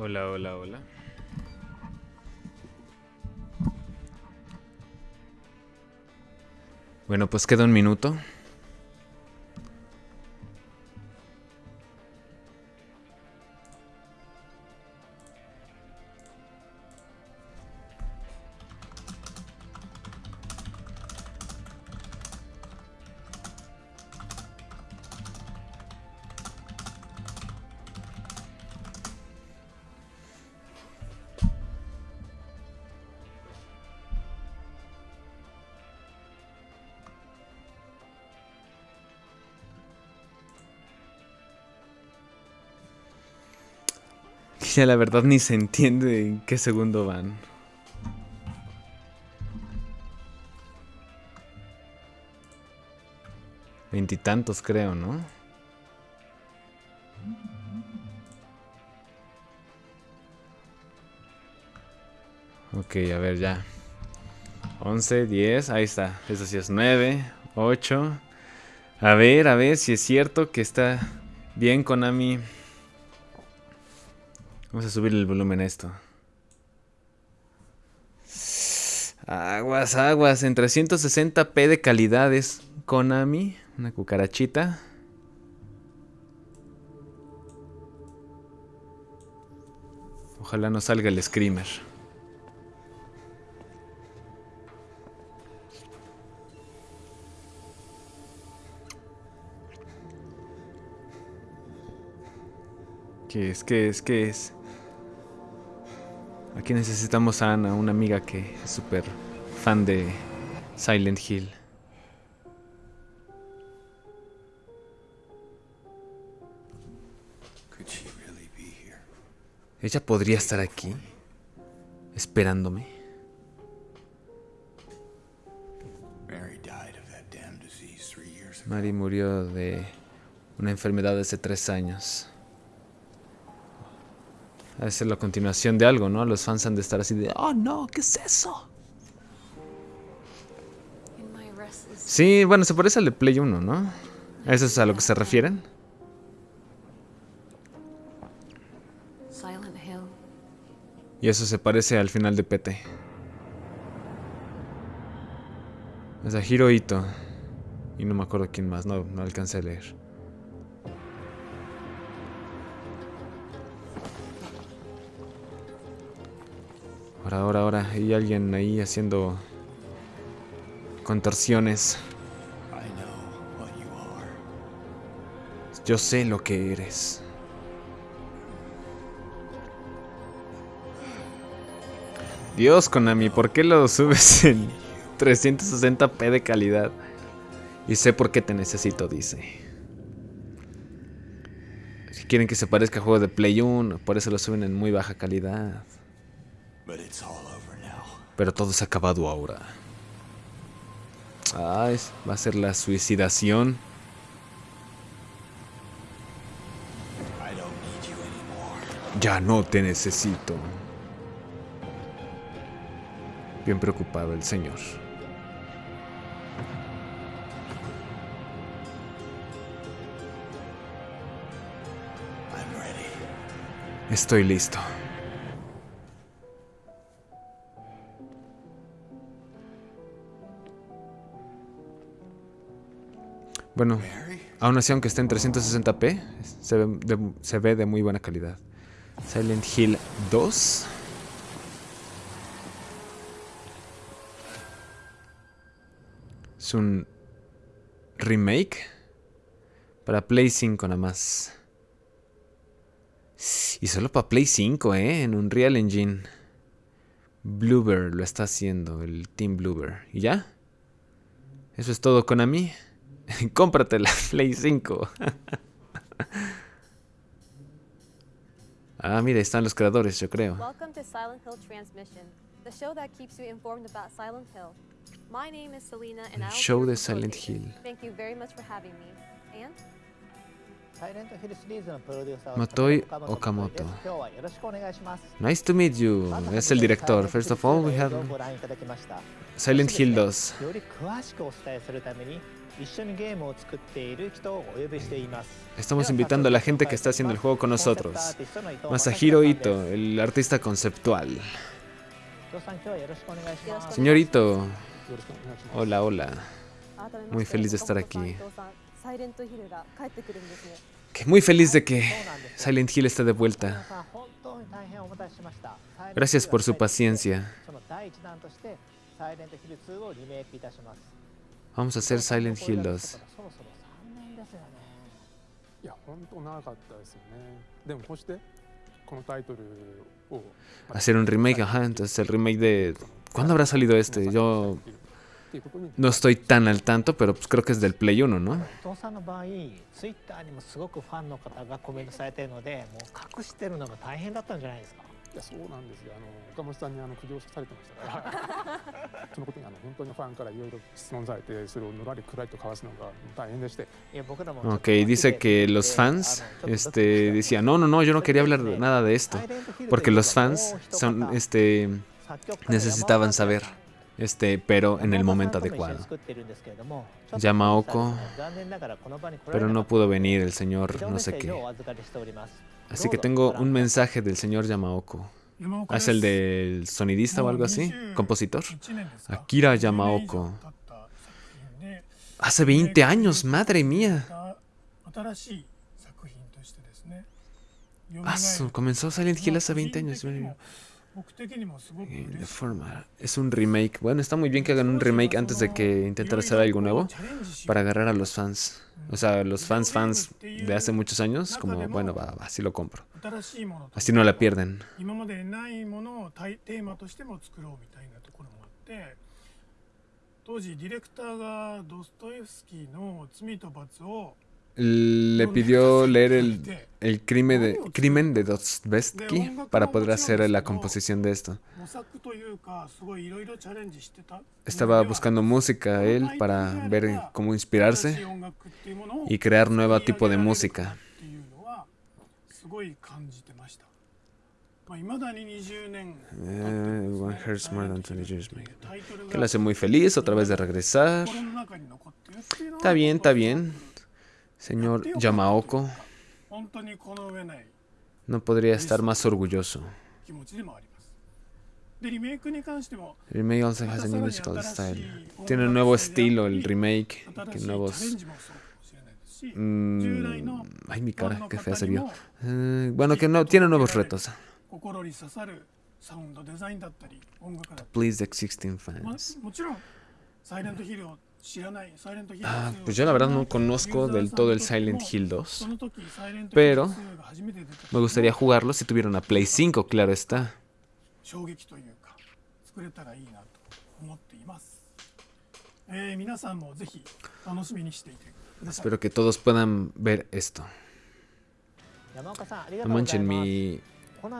Hola, hola, hola. Bueno, pues queda un minuto. Ya la verdad ni se entiende en qué segundo van. Veintitantos creo, ¿no? Ok, a ver ya. 11, 10, ahí está. Eso sí es 9, 8. A ver, a ver si es cierto que está bien Konami. Vamos a subir el volumen a esto. Aguas, aguas. En 360p de calidades. Konami. Una cucarachita. Ojalá no salga el screamer. ¿Qué es? ¿Qué es? ¿Qué es? Aquí necesitamos a Ana, una amiga que es súper fan de Silent Hill. Ella podría estar aquí, esperándome. Mary murió de una enfermedad hace tres años. A ser la continuación de algo, ¿no? Los fans han de estar así de, oh no, ¿qué es eso? Sí, bueno, se parece al de Play 1, ¿no? ¿A eso es a lo que se refieren? Y eso se parece al final de PT. Es a Hirohito. Y no me acuerdo quién más, no, no alcancé a leer. Ahora, ahora, ahora. Hay alguien ahí haciendo contorsiones. Yo sé lo que eres. Dios, Konami, ¿por qué lo subes en 360p de calidad? Y sé por qué te necesito, dice. Si quieren que se parezca a juego de Play 1, por eso lo suben en muy baja calidad. Pero todo se ha acabado ahora. Ah, va a ser la suicidación. Ya no te necesito. Bien preocupado el señor. Estoy listo. Bueno, aún así, aunque esté en 360p, se ve, de, muy buena calidad. Silent Hill 2. Es un remake para Play 5 nada más. Y solo para Play 5, ¿eh? En un Real Engine. Bloober lo está haciendo, el Team Bloober. ¿Y ya? Eso es todo, Konami. Cómprate la Play 5. ah, mira, están los creadores, yo creo. Welcome to Silent Hill Transmission, the show that keeps you informed about Silent Hill. My name is Selena and El show de Silent. Hill. Thank you very much for having me. And Matoi Okamoto. Nice to meet you. Es el director. First of all, we have Silent Hill 2. Estamos invitando a la gente que está haciendo el juego con nosotros. Masahiro Ito, el artista conceptual. Señorito. Hola, hola. Ah, Muy feliz de estar aquí. Que muy feliz de que Silent Hill esté de vuelta. Gracias por su paciencia. Vamos a hacer Silent Hill 2. Hacer un remake, ajá, entonces el remake de... ¿Cuándo habrá salido este? Yo no estoy tan al tanto, pero pues creo que es del Play 1, ¿no? Ok, dice que los fans este, decían, no, no, no, yo no quería hablar nada de esto, porque los fans son, este, necesitaban saber este, pero en el momento adecuado. Yamaoko, pero no pudo venir el señor no sé qué. Así que tengo un mensaje del señor Yamaoko. Ah, ¿Es el del sonidista o algo así? ¿Compositor? Akira Yamaoko. Hace 20 años, madre mía. Ah, comenzó Silent Hill hace 20 años. La forma. Es un remake. Bueno, está muy bien que hagan un remake antes de que intentar hacer algo nuevo para agarrar a los fans. O sea, los fans fans de hace muchos años, como, bueno, así lo compro. Así no la pierden le pidió leer el, el crimen, de, crimen de Dostoevsky para poder hacer la composición de esto. Estaba buscando música él para ver cómo inspirarse y crear nuevo tipo de música. Eh, one Hurts More Than 20 Years Que la hace muy feliz otra vez de regresar. Está bien, está bien. Señor Yamaoko, no podría estar más orgulloso. Remake also has a new musical style. Tiene un nuevo estilo el remake, que nuevos... Mm, ay, mi cara, qué fea se vio. Eh, bueno, que no, tiene nuevos retos. Please the existing fans. Ah, pues yo la verdad no conozco del todo el Silent Hill 2, pero me gustaría jugarlo si tuviera una Play 5, claro está. Espero que todos puedan ver esto. No manchen, mi,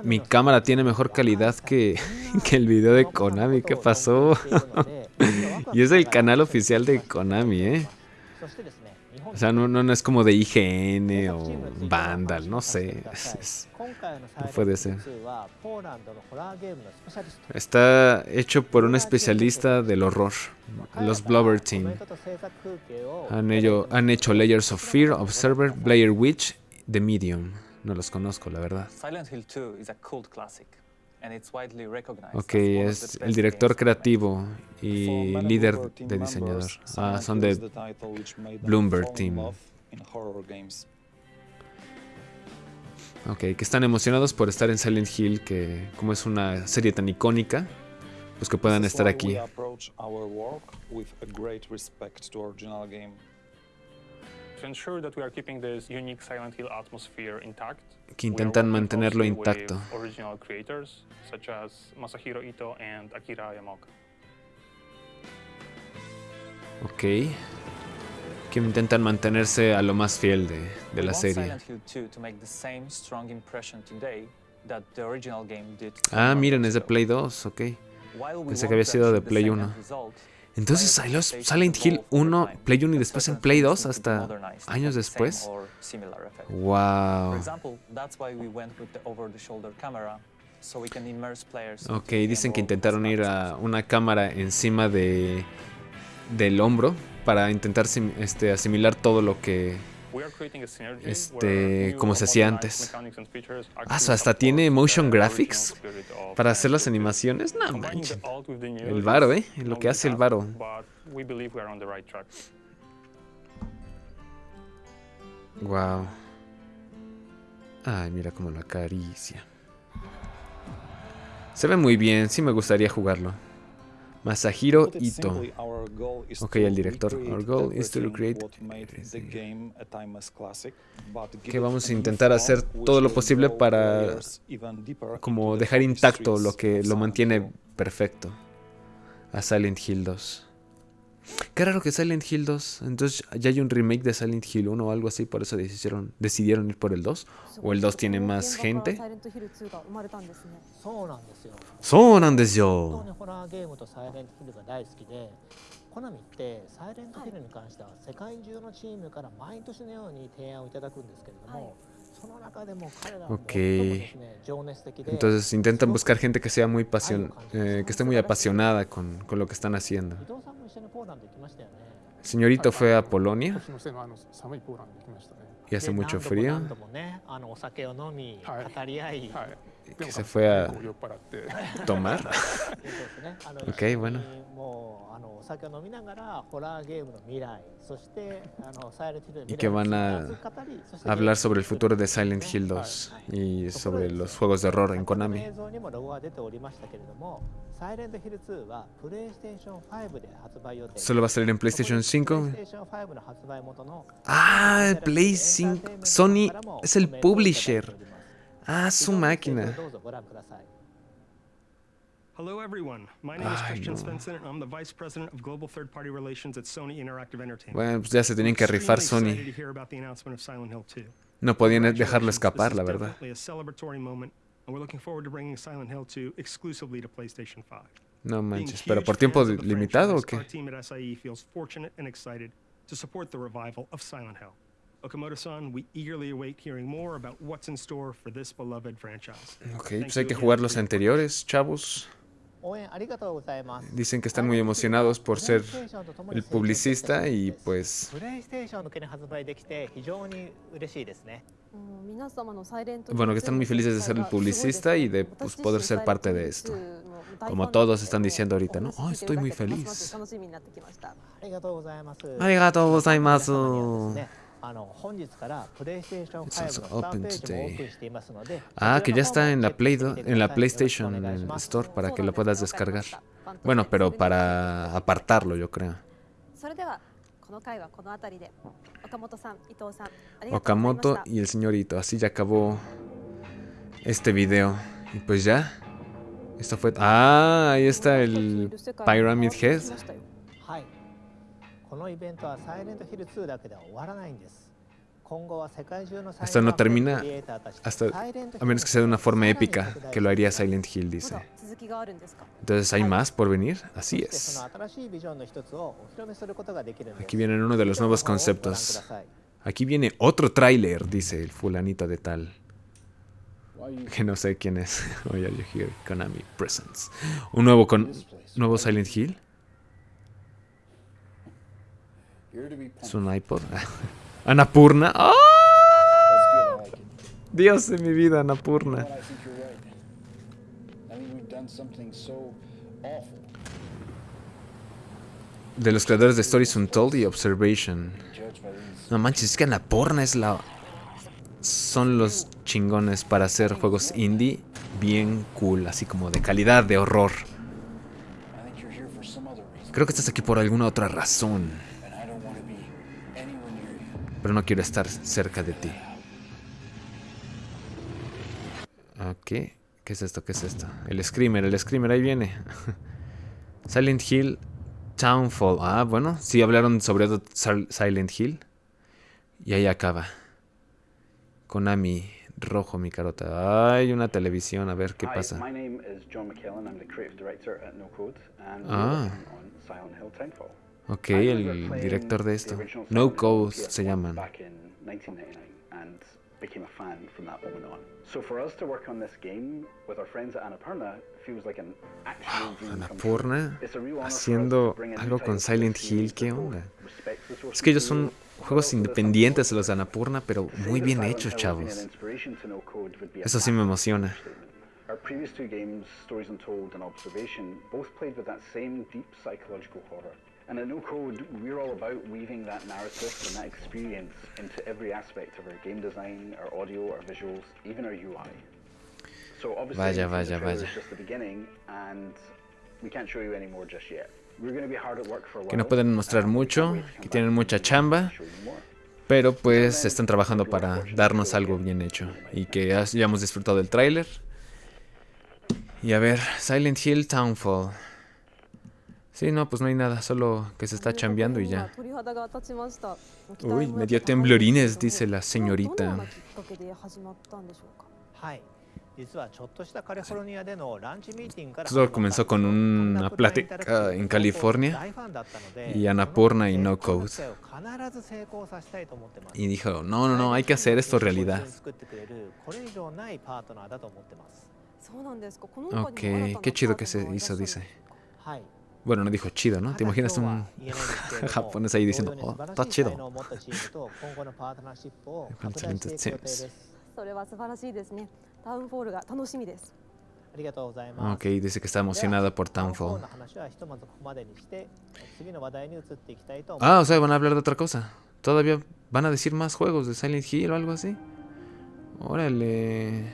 mi cámara tiene mejor calidad que, que el video de Konami. ¿Qué pasó? y es el canal oficial de Konami, ¿eh? O sea, no, no, es como de IGN o Vandal, no sé. No puede ser. Está hecho por un especialista del horror, los Blubber Team. Han, hecho Layers of Fear, Observer, Blair Witch, The Medium. No los conozco, la verdad. Silent Hill 2 es un cult classic. Ok, es el director creativo y líder de diseñador. Ah, son de Bloomberg team. Ok, que están emocionados por estar en Silent Hill, que como es una serie tan icónica, pues que puedan estar aquí. Que we are intentan mantenerlo intacto. with original creators such as Masahiro Ito and Akira Yamaoka. Ok. Que intentan mantenerse a lo más fiel de, de la serie. Silent Hill 2 to make the same strong impression today that the original game did. Ah, 21 miren, es de. Play 2, ok. Pensé que había sido de Play same 1. Entonces salió Silent Hill ball for 1, time. Play 1 y después en Play things 2 need to be hasta años después. Wow. Ok, dicen que intentaron ir a una cámara encima de del hombro para intentar este, asimilar todo lo que... Este, como se hacía antes. Ah, so hasta tiene motion graphics para hacer las animaciones. No manches. El varo, ¿eh? Lo que hace el varo. Wow. Ay, mira cómo lo acaricia. Se ve muy bien, sí me gustaría jugarlo. Masahiro Ito. Ok, el director. Our goal is to recreate what made the everything. game a timeless classic, but give Que vamos a intentar hacer todo lo posible para como dejar intacto lo que lo mantiene perfecto a Silent Hill 2. Qué raro que Silent Hill 2. Entonces ya hay un remake de Silent Hill 1 o algo así, por eso decidieron, decidieron ir por el 2. O el 2 tiene más gente. サイ Ok. Entonces intentan buscar gente que sea muy pasión, eh, que esté muy apasionada con, con, lo que están haciendo. El señorito fue a Polonia y hace mucho frío, que se fue a tomar. ok, bueno. Y que van a hablar sobre el futuro de Silent Hill 2 y sobre los juegos de horror en Konami. Solo va a salir en PlayStation 5. Ah, el Sony es el publisher. Ah, su máquina. Hello everyone. My name is Christian and I'm the Vice President of Global Third Party Relations at Sony Interactive Entertainment. Bueno, pues ya se tenían que rifar Sony. No podían dejarlo escapar, la verdad and we're looking forward to bringing Silent Hill 2 exclusively to PlayStation 5. No manches, pero por tiempo limitado o qué? Our team at SIE feels fortunate and excited to support the revival of Silent Hill. Okamoto-san, we eagerly await hearing more about what's in store for this beloved franchise. Okay, pues hay que jugar los anteriores, chavos. Dicen que están muy emocionados por ser el publicista y pues bueno, que están muy felices de ser el publicista y de pues, poder ser parte de esto. Como todos están diciendo ahorita, ¿no? Oh, estoy muy feliz. Arigatou gozaimasu. Ah, que ya está en la, Play en la PlayStation Store para que lo puedas descargar. Bueno, pero para apartarlo, yo creo. それではこの回はこの辺りで岡本さん、伊藤さん、ありがとうございました Okamoto y el señorito. Así ya acabó este video. Y pues ya. Esto fue. Ah, ahí está el Pyramid Head. はい。このイベントはサイレントヒル2だけでは終わらないんです。 hasta no termina, hasta, a menos que sea de una forma épica, que lo haría Silent Hill, dice. Entonces, ¿hay más por venir? Así es. Aquí vienen uno de los nuevos conceptos. Aquí viene otro tráiler, dice el fulanito de tal. Que no sé quién es. Voy a elegir Konami Presents. Un nuevo, con, nuevo Silent Hill. Es un iPod. Anapurna. ¡Ah! Dios de mi vida, Anapurna. De los creadores de Stories Untold y Observation. No manches, es que Anapurna es la. Son los chingones para hacer juegos indie bien cool, así como de calidad, de horror. Creo que estás aquí por alguna otra razón. Pero no quiero estar cerca de ti. Ok. ¿Qué es esto? ¿Qué es esto? El Screamer, el Screamer, ahí viene. Silent Hill Townfall. Ah, bueno, sí hablaron sobre Silent Hill. Y ahí acaba. Konami rojo mi carota. Ay, una televisión, a ver qué pasa. my name is John McKellen. I'm the creative director at No Code, and we're Ah. Ok, el director de esto. No Code se PS1 llaman. Back in 1999, and became a fan from that moment on. So for us to work on this game with our friends at Annapurna feels like an actual haciendo algo con Silent Hill, ¿qué onda? Es que ellos son juegos independientes los de Annapurna, pero muy bien hechos, chavos. Eso sí me emociona. Our previous two games, Stories Untold and Observation, both played with that same deep psychological horror. And at No Code, we're all about weaving that narrative and that experience into every aspect of our game design, our audio, our visuals, even our UI. So obviously, Vaya, vaya, vaya. is just the beginning, and we can't show you any more just yet. We're going to be hard at work for a while. Que no pueden mostrar mucho, que tienen mucha chamba, pero pues están trabajando para darnos algo bien hecho y que has- ya hemos disfrutado del tráiler. Y a ver, Silent Hill Townfall. Sí, no, pues no hay nada, solo que se está chambeando y ya. Uy, me dio temblorines, dice la señorita. Pues todo comenzó con una plática en California y Annapurna y No Code. Y dijo, no, no, no, hay que hacer esto realidad. Ok, qué chido que se hizo, dice. Bueno, no dijo chido, ¿no? ¿Te imaginas un japonés ahí diciendo, oh, está chido? Excelente. Ok, dice que está emocionada por Townfall. Ah, o sea, van a hablar de otra cosa. ¿Todavía van a decir más juegos de Silent Hill o algo así? Órale.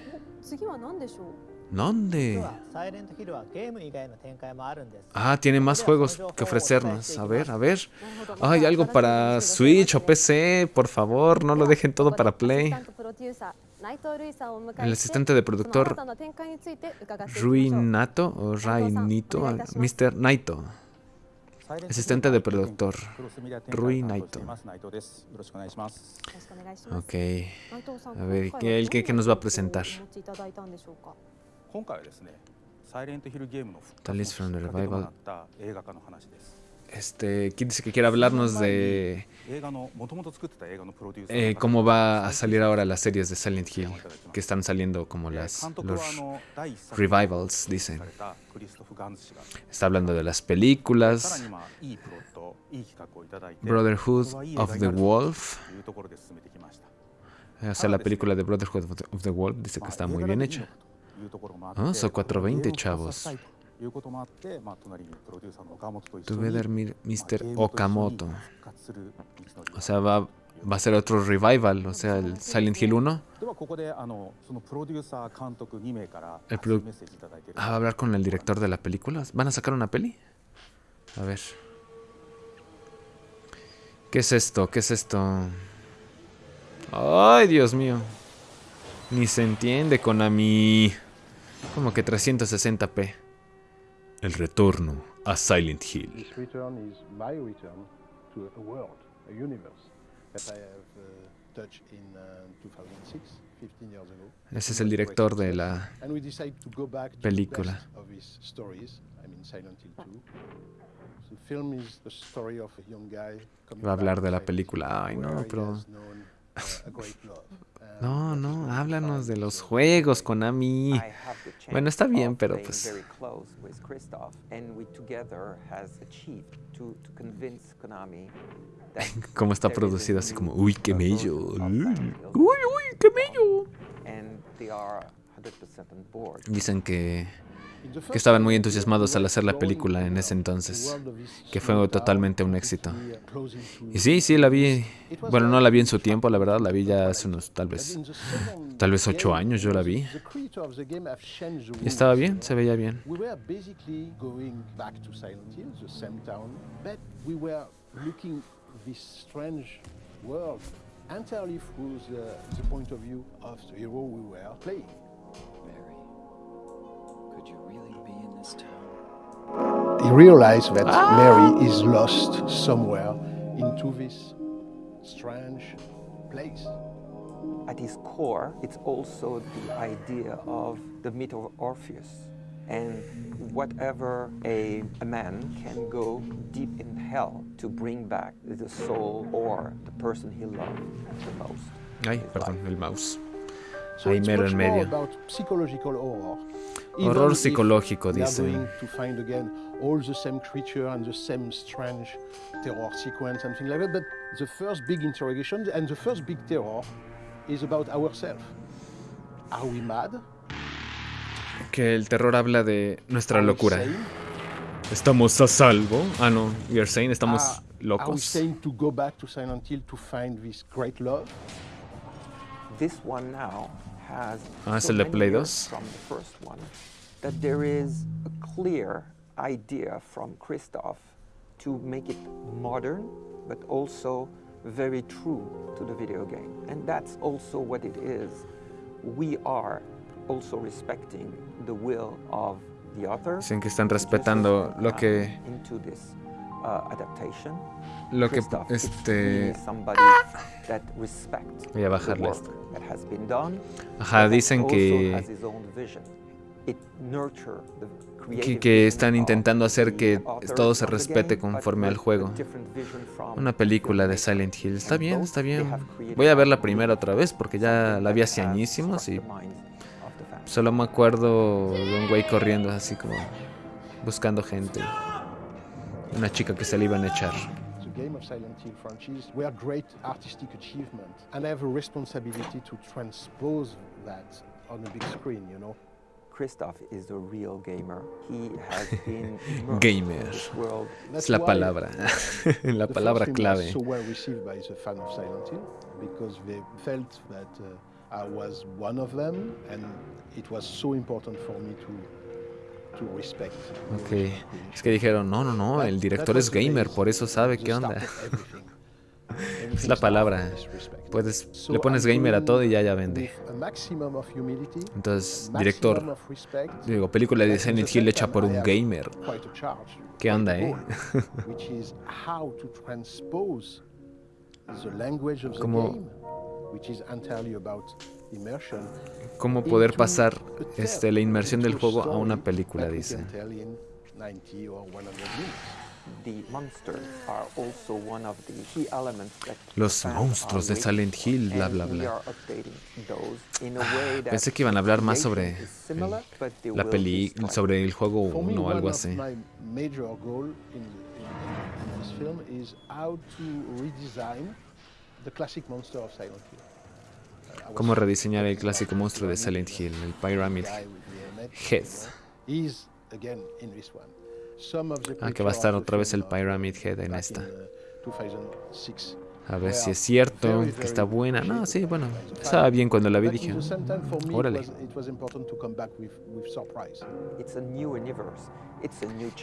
¿Dónde? Ah, tiene más juegos que ofrecernos. A ver, a ver. Hay algo para Switch o PC. Por favor, no lo dejen todo para Play. El asistente de productor Rui Nato o Rai Nito, Mr. Naito. Asistente de productor Rui Naito. Ok. A ver, ¿el que nos va a presentar? 今回はですね、サイレントヒルゲームの復活のきっかけとなった映画化の話です。Este, ¿quién dice que quiere hablarnos de eh, cómo va a salir ahora las series de Silent Hill que están saliendo como eh, las los revivals, dicen? Está hablando de las películas Brotherhood of the Wolf. O sea, la película de Brotherhood of the Wolf dice que está muy bien hecha. Vamos a 420, chavos. Tuve a dormir Mr. Okamoto. O sea, va, va a ser otro revival, o sea, el Silent Hill 1. El produ ah, va a hablar con el director de la película. ¿Van a sacar una peli? A ver. ¿Qué es esto? ¿Qué es esto? Ay, Dios mío. Ni se entiende, con a Konami. Como que 360p. El retorno a Silent Hill. This return is my return to a world, a universe that I have touched in 2006, 15 years ago. Ese es el director de la And we decided to go back to película. the best of his stories. I mean, Silent Hill 2. The film is the story of a young guy coming Va a hablar de la película. Ay, no, pero... No, no, háblanos de los juegos, Konami. Bueno, está bien, pero pues... Cómo está producido así como, uy, qué mello. Uy, uy, qué mello. And they are 100% on board. Dicen que, que estaban muy entusiasmados al hacer la película en ese entonces, que fue totalmente un éxito. Y sí, sí, la vi, bueno, no la vi en su tiempo, la verdad, la vi ya hace unos, tal vez, tal vez ocho años yo la vi. Y estaba bien, se veía bien. Entirely through the, the point of view of the hero we were playing. Mary, could you really be in this town? He realized that ah! Mary is lost somewhere into this strange place. at its core, it's also the idea of the myth of Orpheus. And whatever a, a man can go deep in hell to bring back the soul or the person he loved the most. Ay, perdón, el mouse. So Ahí it's mero much en more medio. about psychological horror. Horror psicológico, dice. going to find again all the same creature and the same strange terror sequence, something like that. But the first big interrogation and the first big terror is about ourselves. Are we mad? Que el terror habla de nuestra locura. ¿Estamos a salvo? Ah, no, we are sane, estamos we locos. saying to go back to Silent Hill to find this great love? This one now Ah, es so el de Play years 2. from the first one that there is a clear idea from Christoph to make it modern, but also very true to the video game. And that's also what it is. We are also respecting the will of the author. Dicen que están respetando lo que uh, adaptation. Lo que, este- really somebody that respects Voy a bajarle esto. that has been done. Ajá, dicen que- que, están intentando hacer que todo se respete conforme al juego. Una película de. Silent Hill. Está bien, está bien. Voy a ver la primera otra vez porque ya la vi hace añísimos y solo me acuerdo de un güey corriendo así como buscando gente. Una chica que se le iban a echar. The game of Silent Hill franchise were great artistic achievement, and I have a responsibility to transpose that on a big screen, you know. Christoph is a real gamer. He has been Gamer. in this world. Es la palabra. la the palabra clave. So well received by the fan of Silent Hill because they felt that uh, I was one of them, and it was so important for me to Ok. Es que dijeron, no, no, no, el director es gamer, por eso sabe qué onda. Es la palabra. Puedes, le pones gamer a todo y ya ya vende. Entonces, director, digo, película de Silent Hill hecha por un gamer. ¿Qué onda, eh? goal, Cómo- poder pasar a este, la inmersión del juego a una película, dice. can tell in 90 or 100 minutes. The monsters are also one of the key elements that Los monstruos de Silent Hill, bla, bla, bla. are updating those in a way that Pensé que iban a hablar más sobre they la peli, sobre el juego For me, 1 o algo así. Cómo rediseñar el clásico monstruo de Silent Hill, el Pyramid Head. Ah, que va a estar otra vez el Pyramid Head en esta. in, 2006. A ver si es cierto, que está buena. No, sí, bueno, estaba bien cuando la vi, dije, órale.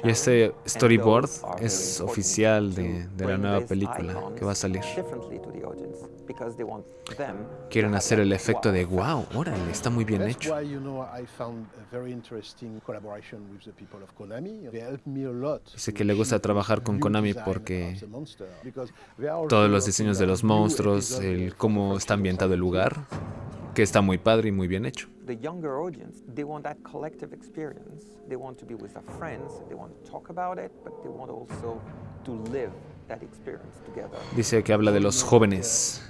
Y este storyboard es oficial de, de la nueva película que va a salir. differently to the audience, because they want them Quieren hacer el efecto wow de wow, órale, está muy bien hecho. why, you know, I found a very interesting collaboration with the people of Konami. They helped me a lot. Dice que le gusta trabajar con Konami porque todos los diseños de los monstruos, el cómo the está ambientado el lugar, que está muy padre y muy bien hecho. the younger audience, they want that collective experience. They want to be with their friends. They want to talk about it, but they want also to live that experience together. Dice que habla de los jóvenes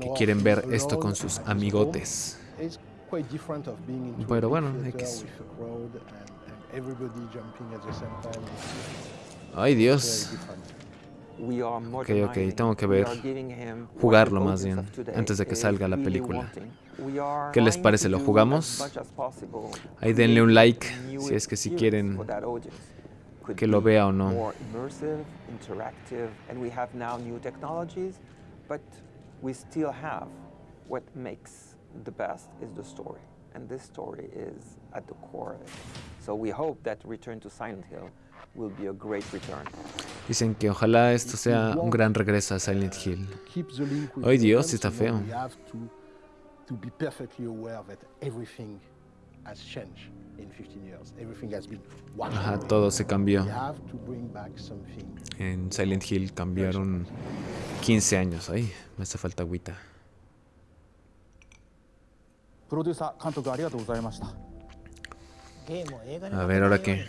que quieren ver esto con sus amigotes. home is quite different of being into Pero bueno, X. with a crowd and, and everybody jumping at the same time. Ay, Dios. Ok, ok, modernizing. tengo que ver, jugarlo más bien, antes de que salga la película. ¿Qué les parece? to ¿Lo jugamos? Ahí denle un create like si es que si quieren que lo vea o no. More immersive, interactive, and we have now new technologies, but we still have what makes the best is the story, and this story is at the core of it. So we hope that Return to Silent Hill will be a great return. Dicen que ojalá esto sea un gran regreso a Silent Hill. Ay, Dios, está feo. We have to, to be perfectly aware that everything has changed in 15 years. Everything has been washed Ajá, todo se cambió. We have to bring back something. En Silent Hill cambiaron 15 años. Ay, me hace falta agüita. A ver, ahora qué.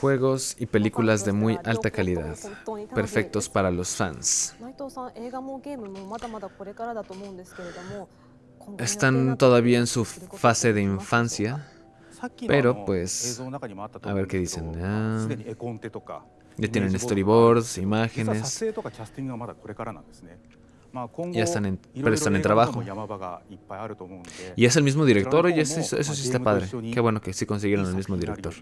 Juegos y películas de muy alta calidad, perfectos para los fans. Están todavía en su fase de infancia, pero pues, a ver qué dicen. Ya tienen storyboards, imágenes ya están en, pero están en trabajo. Y es el mismo director, y eso, eso sí está padre. Qué bueno que sí consiguieron el mismo director.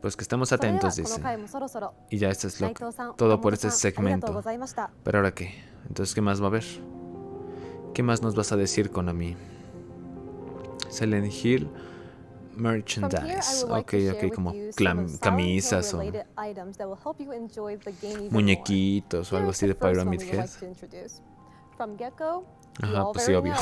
Pues que estemos atentos, dice. Y ya esto es lo, todo por este segmento. Pero ahora qué? Entonces, ¿qué más va a haber? ¿Qué más nos vas a decir, Konami? Silent Hill... Merchandise. Ok, ok, como camisas o Hill-related items that will help you enjoy the game even more. muñequitos o algo así de Pyramid Head. Ajá, pues sí, obvio.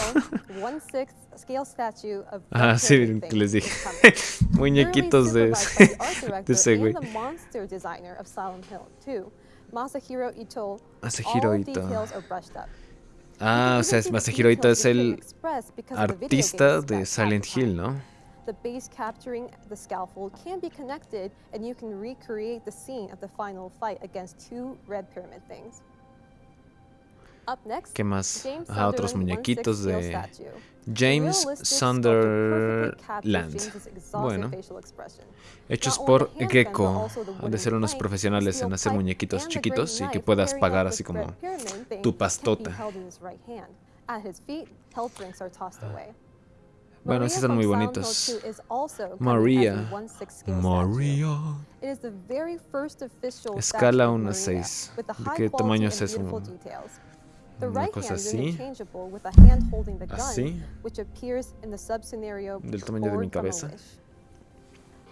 Ah, sí, les dije. Muñequitos de ese, de ese güey. and the monster designer of Silent Hill 2, Masahiro Ito. Ah, o sea, Masahiro Ito es el artista de Silent Hill, ¿no? The base capturing the scaffold can be connected, and you can recreate the scene of the final fight against two red pyramid things. Up next, ¿Qué más? James Ajá, otros muñequitos 1/6 scale de James Sunderland. Bueno, hechos por Gecko. Han de ser unos profesionales en hacer muñequitos chiquitos y que puedas pagar así como tu pastota. Bueno, Maria sí están muy bonitos. 2 is also coming Maria. as a 1/6 scale statue. Maria. It is the very first official Escala statue of 1 a Maria, 6. with the ¿De qué tamaño es eso? beautiful details. The Una right cosa hand is así. interchangeable with the hand holding the gun, Así. which appears in the sub-scenario Del tamaño de mi cabeza. Wish.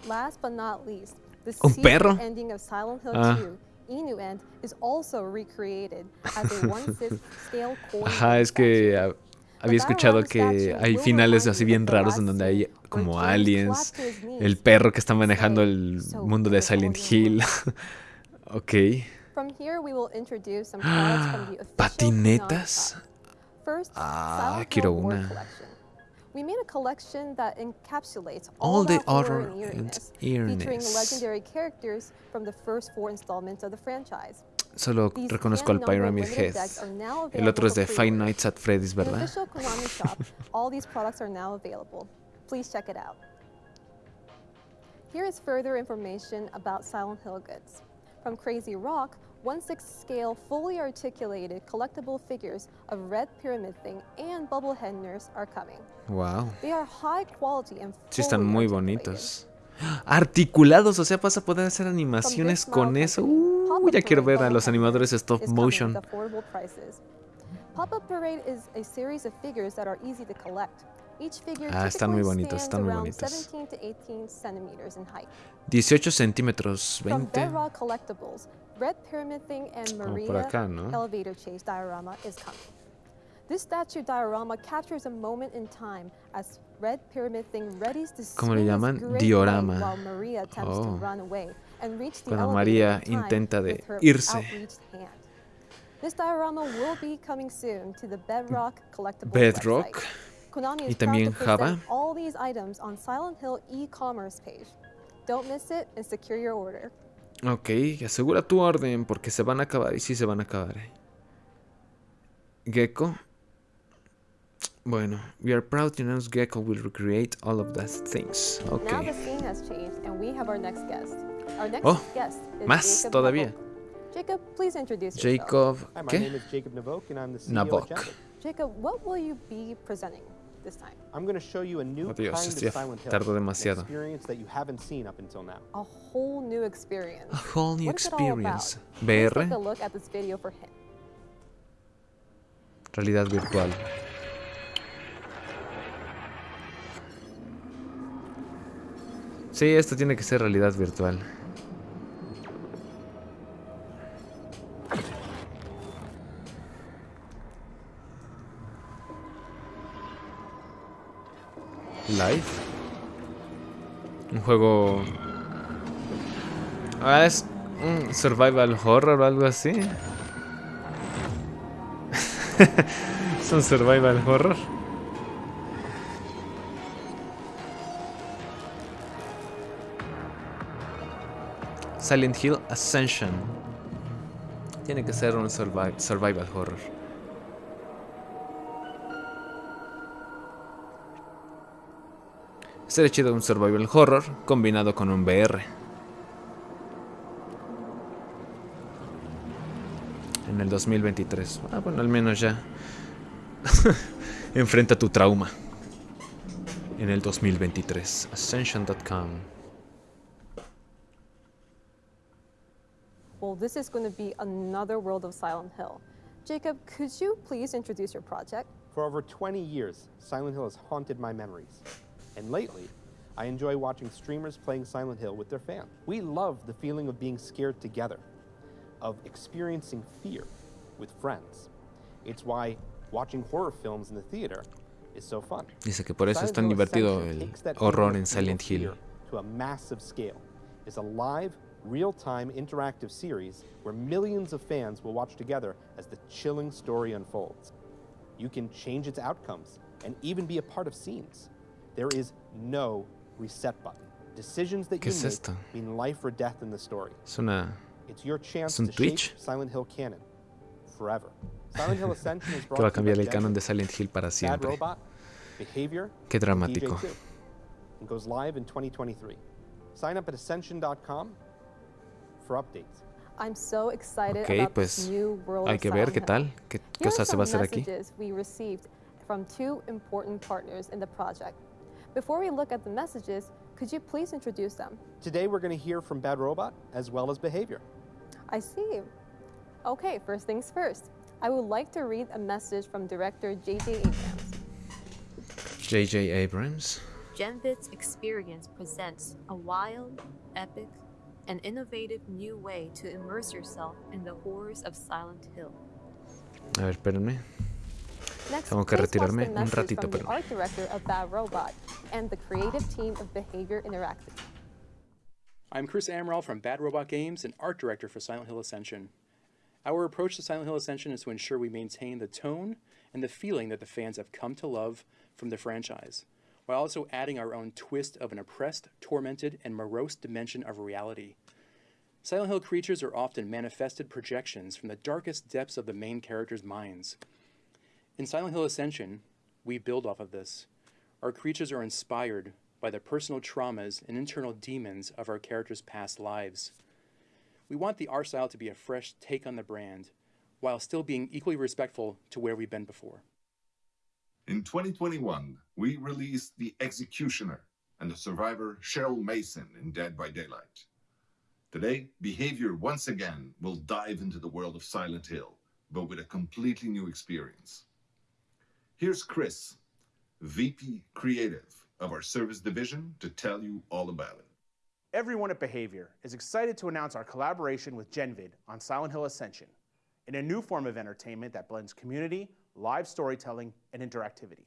Last but not least, the ¿Un perro? ending of Silent Hill Ah. 2, Inu End, is also recreated as a 1/6 scale coin. Ajá, es que había escuchado que hay finales así bien raros en donde hay como aliens, el perro que está manejando el mundo de Silent Hill. ok. Patinetas. Ah, quiero una. Collection. We made a collection that encapsulates All all, the horror and eeriness, featuring legendary characters from the first four installments of the franchise. Solo reconozco al Pyramid Head. El otro es de Five. Nights at Freddy's, ¿verdad? Please check it out. Here is further information about Silent Hill goods. From Crazy Rock, 1/6 scale fully articulated collectible figures of Red Pyramid Thing and Bubblehead Nurse are coming. Wow. They are high quality and Sí están muy bonitos. Articulados, o sea, vas a poder hacer animaciones con eso. Uh, ya quiero ver a los animadores stop motion. with affordable prices. Pop-Up Parade is a series of figures that are easy to collect. Each figure Ah, están muy bonitos, están muy bonitos. 17 to 18 centimeters in height. 18 centímetros, From 20. Bedrock Collectibles, Red Pyramid Thing and Como por acá, ¿no? Elevator Chase diorama is coming. This statue diorama captures a moment in time as Red Pyramid Thing readies to ¿Cómo le llaman? Diorama. blade while Maria attempts Oh. to run away and reach the Cuando María intenta de irse. outreached hand. This diorama will be coming soon to the Bedrock Y también Java. all these items on Silent Hill e-commerce page. Don't miss it and secure your order. Ok, asegura tu orden porque se van a acabar y sí se van a acabar. Gecko. Bueno, we are proud to announce Gecko will recreate all of those things. Okay. Now the scene has changed and we have our next guest. Our next Oh, guest is más Jacob todavía. Nabok. Jacob, please introduce yourself. Jacob, Hi, my name is Jacob Navok, and I'm the CEO Nabok. at Jabber. Jacob, what will you be presenting this time? I'm going to show you a new Oh, Dios, kind of Silent Hill, tardo an demasiado. experience that you haven't seen up until now. A whole new experience. A whole new What is it all about? experience. VR, take a look at this video for hint. realidad virtual. Sí, esto tiene que ser realidad virtual. Inside. Un juego... Ah, es un survival horror o algo así. es un survival horror. Silent Hill Ascension. Tiene que ser un survi- survival horror. Sería chido un survival horror combinado con un VR. En el 2023. Ah, bueno, al menos ya. Enfrenta tu trauma. En el 2023. Ascension.com. Well, this is going to be another world of Silent Hill. Jacob, could you please introduce your project? For over 20 years, Silent Hill has haunted my memories. And lately, I enjoy watching streamers playing Silent Hill with their fans. We love the feeling of being scared together, of experiencing fear with friends. It's why watching horror films in the theater is so fun. Dice que por eso es tan divertido el horror en Silent Hill. To a massive scale. It's a live, real-time interactive series where millions of fans will watch together as the chilling story unfolds. You can change its outcomes and even be a part of scenes. There is no reset button. Decisions that you es make esto? mean life or death in the story. Es una... It's your chance to Twitch? shape Silent Hill canon forever. Silent Hill Ascension is que va a brought to you cambiar el canon de Silent Hill para siempre. Robot, Behavior, Qué and dramático. DJ2. It goes live in 2023. Sign up at ascension.com Ok, about pues this new world hay que ver qué tal, qué Here are cosas se va a hacer aquí. we received from two important partners in the project. Before we look at the messages, could you please introduce them? Today we're going to hear from Bad Robot as well as Behavior. I see. Okay, first things first. I would like to read a message from director J.J. Abrams. J.J. Abrams. Genvid's experience presents a wild, epic, and innovative new way to immerse yourself in the horrors of Silent Hill. A ver, espérenme. Next, Tengo que please watch the retirarme un message ratito, from pero... art director of Bad Robot and the creative team of Behavior Interactive. I'm Chris Amaral from Bad Robot Games and art director for Silent Hill Ascension. Our approach to Silent Hill Ascension is to ensure we maintain the tone and the feeling that the fans have come to love from the franchise, while also adding our own twist of an oppressed, tormented, and morose dimension of reality. Silent Hill creatures are often manifested projections from the darkest depths of the main characters' minds. In Silent Hill Ascension, we build off of this. Our creatures are inspired by the personal traumas and internal demons of our characters' past lives. We want the art style to be a fresh take on the brand, while still being equally respectful to where we've been before. In 2021, we released The Executioner and the survivor Cheryl Mason in Dead by Daylight. Today, Behavior once again will dive into the world of Silent Hill, but with a completely new experience. Here's Chris, VP Creative of our service division, to tell you all about it. Everyone at Behavior is excited to announce our collaboration with Genvid on Silent Hill Ascension in a new form of entertainment that blends community, live storytelling, and interactivity.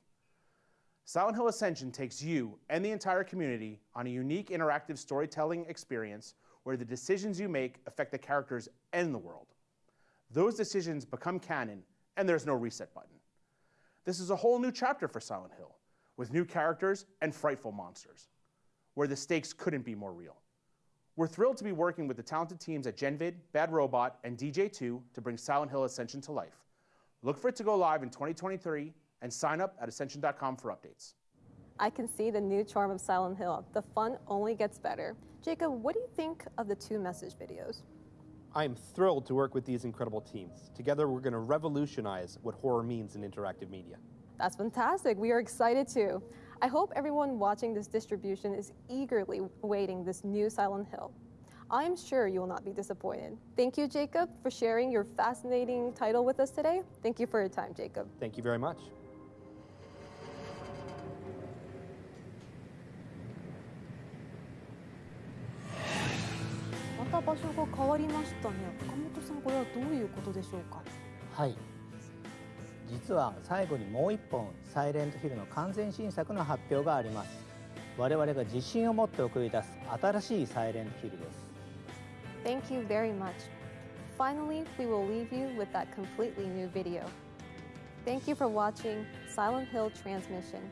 Silent Hill Ascension takes you and the entire community on a unique interactive storytelling experience where the decisions you make affect the characters and the world. Those decisions become canon, and there's no reset button. This is a whole new chapter for Silent Hill, with new characters and frightful monsters, where the stakes couldn't be more real. We're thrilled to be working with the talented teams at Genvid, Bad Robot, and DJ2 to bring Silent Hill Ascension to life. Look for it to go live in 2023 and sign up at ascension.com for updates. I can see the new charm of Silent Hill. The fun only gets better. Jacob, what do you think of the two message videos? I am thrilled to work with these incredible teams. Together, we're going to revolutionize what horror means in interactive media. That's fantastic. We are excited too. I hope everyone watching this distribution is eagerly awaiting this new Silent Hill. I am sure you will not be disappointed. Thank you, Jacob, for sharing your fascinating title with us today. Thank you for your time, Jacob. Thank you very much. また場所が変わりましたね。岡本さん、これはどういうことでしょうか。はい実は最後にもう一本サイレントヒルの完全新作の発表があります我々が自信を持って送り出す新しいサイレントヒルです Thank you very much. Finally, we will leave you with that completely new video. Thank you for watching Silent Hill Transmission.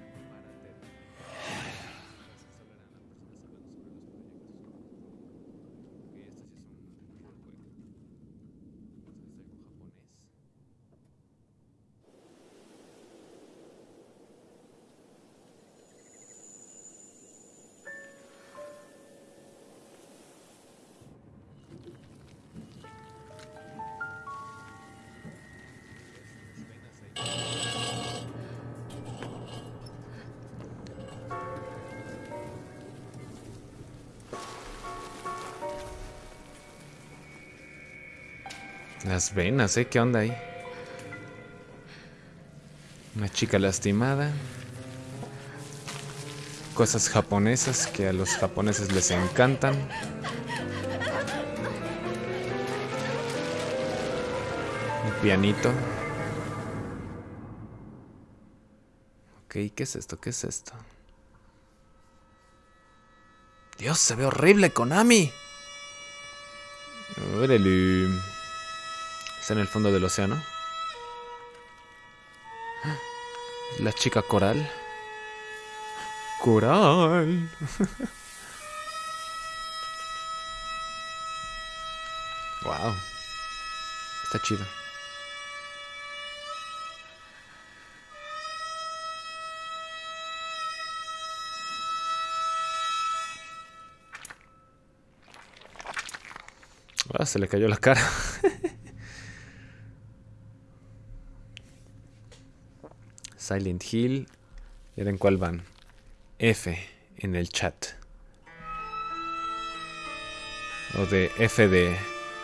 Las venas, ¿eh? ¿Qué onda ahí? Una chica lastimada. Cosas japonesas que a los japoneses les encantan. Un pianito. ¿Qué es esto? ¿Qué es esto? Dios, se ve horrible, Konami. Órale. Está en el fondo del océano. La chica coral. Coral. wow. Está chido. Ah, se le cayó la cara. Silent Hill. Miren cuál van. F en el chat. O de F de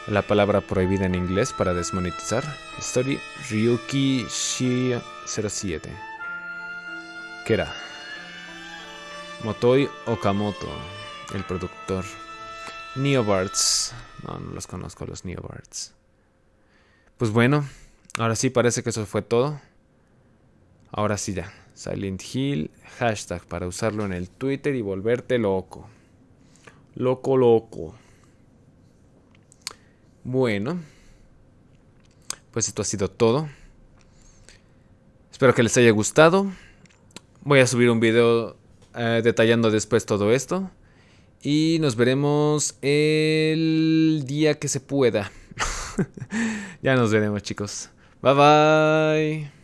la palabra prohibida en inglés para desmonetizar. Story Ryuki Shi 07. ¿Qué era? Motoi Okamoto, el productor. Neobards. No, no los conozco los Neobards. Pues bueno, ahora sí parece que eso fue todo. Ahora sí ya. Silent Hill, hashtag para usarlo en el Twitter y volverte loco. Loco, loco. Bueno. Pues esto ha sido todo. Espero que les haya gustado. Voy a subir un video eh, detallando después todo esto. Y nos veremos el día que se pueda. ya nos veremos chicos. Bye bye.